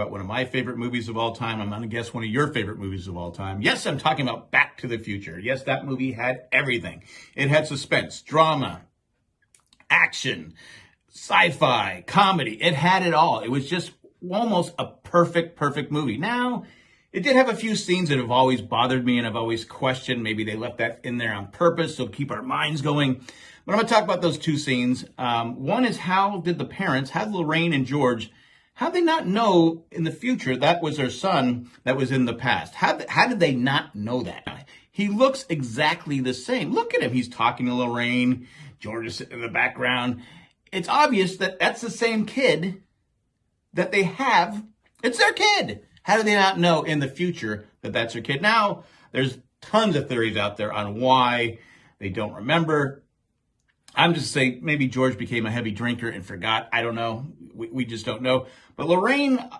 about one of my favorite movies of all time. I'm going to guess one of your favorite movies of all time. Yes, I'm talking about Back to the Future. Yes, that movie had everything. It had suspense, drama, action, sci-fi, comedy. It had it all. It was just almost a perfect, perfect movie. Now, it did have a few scenes that have always bothered me and I've always questioned. Maybe they left that in there on purpose, so keep our minds going. But I'm going to talk about those two scenes. Um, one is how did the parents, how did Lorraine and George, how did they not know in the future that was their son that was in the past? How, how did they not know that? He looks exactly the same. Look at him. He's talking to Lorraine. George is in the background. It's obvious that that's the same kid that they have. It's their kid. How do they not know in the future that that's their kid? Now, there's tons of theories out there on why they don't remember. I'm just saying maybe George became a heavy drinker and forgot. I don't know. We, we just don't know. But Lorraine, uh,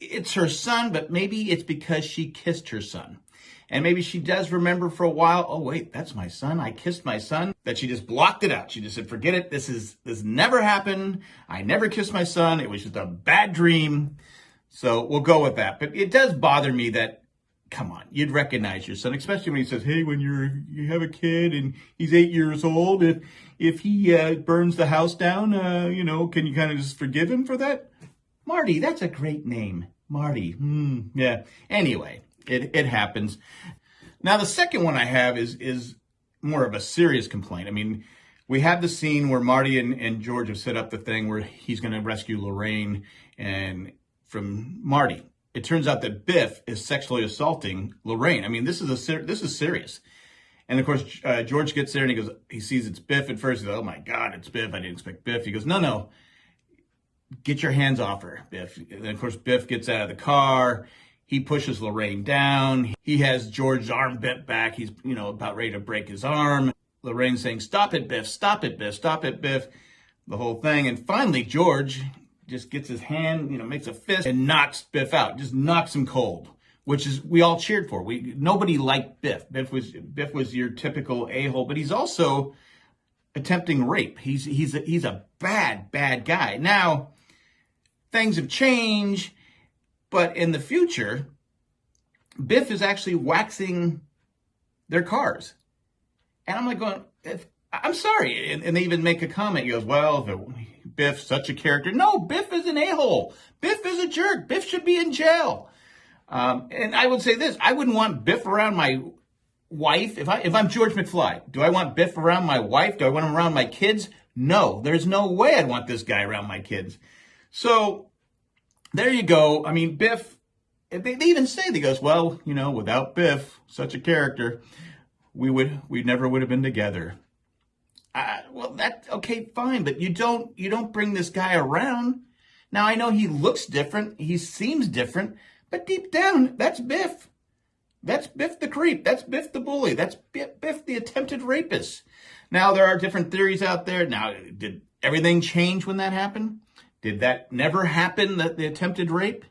it's her son, but maybe it's because she kissed her son. And maybe she does remember for a while, oh wait, that's my son. I kissed my son. That she just blocked it out. She just said, forget it. This is this never happened. I never kissed my son. It was just a bad dream. So we'll go with that. But it does bother me that, come on, you'd recognize your son, especially when he says, hey, when you're you have a kid and he's eight years old, if if he uh, burns the house down, uh, you know, can you kind of just forgive him for that? Marty, that's a great name. Marty. Hmm, yeah. Anyway, it, it happens. Now, the second one I have is is more of a serious complaint. I mean, we have the scene where Marty and, and George have set up the thing where he's going to rescue Lorraine and from Marty. It turns out that Biff is sexually assaulting Lorraine. I mean, this is a this is serious. And of course, uh, George gets there and he goes, he sees it's Biff at first. He goes, oh my God, it's Biff. I didn't expect Biff. He goes, no, no, get your hands off her, Biff. And of course, Biff gets out of the car. He pushes Lorraine down. He has George's arm bent back. He's, you know, about ready to break his arm. Lorraine saying, stop it, Biff, stop it, Biff, stop it, Biff. The whole thing. And finally, George just gets his hand, you know, makes a fist and knocks Biff out, just knocks him cold, which is we all cheered for. We nobody liked Biff. Biff was Biff was your typical a-hole, but he's also attempting rape. He's he's a, he's a bad bad guy. Now things have changed, but in the future, Biff is actually waxing their cars, and I'm like going, I'm sorry, and, and they even make a comment. He goes, well, if it, Biff such a character. No, Biff is an a-hole. Biff is a jerk. Biff should be in jail. Um, and I would say this, I wouldn't want Biff around my wife. If I, if I'm George McFly, do I want Biff around my wife? Do I want him around my kids? No, there's no way I'd want this guy around my kids. So there you go. I mean, Biff, they, they even say, they goes, well, you know, without Biff, such a character, we would, we never would have been together. Well, that okay, fine, but you don't you don't bring this guy around. Now I know he looks different, he seems different, but deep down, that's Biff. That's Biff the creep. That's Biff the bully. That's Biff, Biff the attempted rapist. Now there are different theories out there. Now, did everything change when that happened? Did that never happen? That the attempted rape?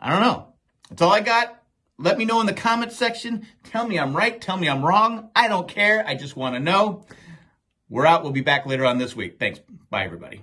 I don't know. That's all I got. Let me know in the comments section. Tell me I'm right. Tell me I'm wrong. I don't care. I just want to know. We're out. We'll be back later on this week. Thanks. Bye, everybody.